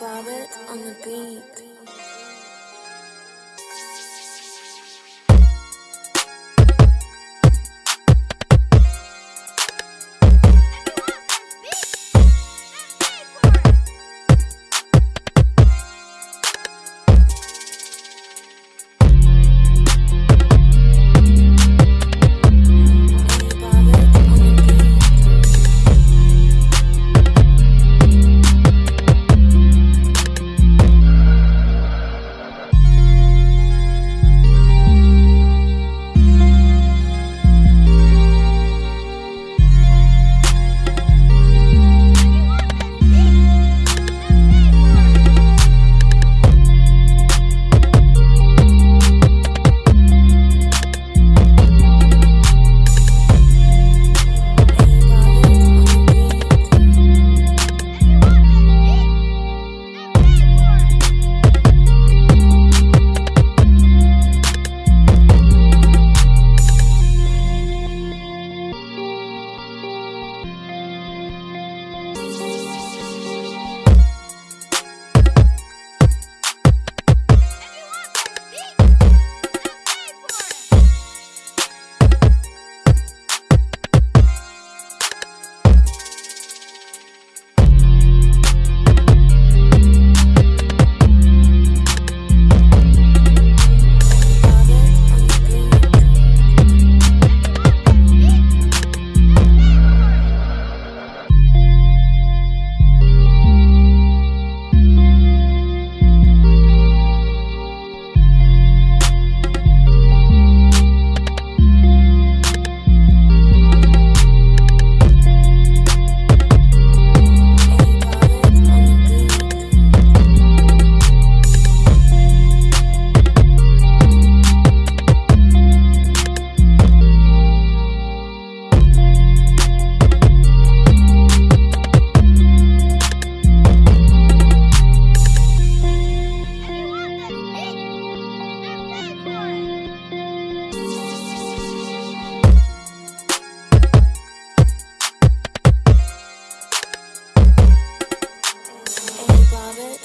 Bobbitt on the beat.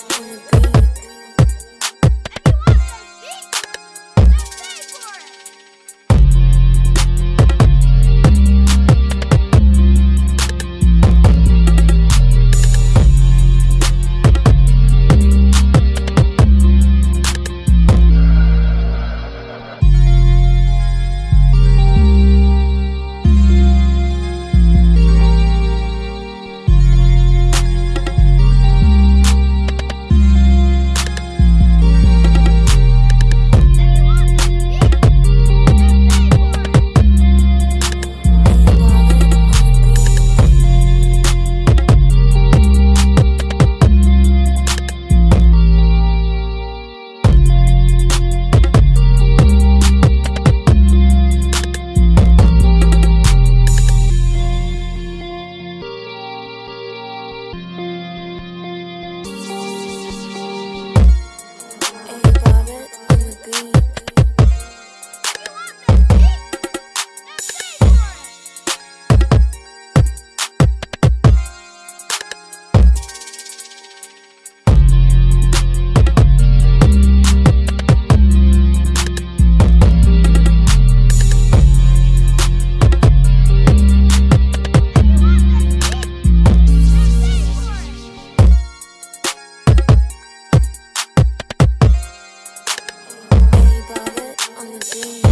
wanna. see.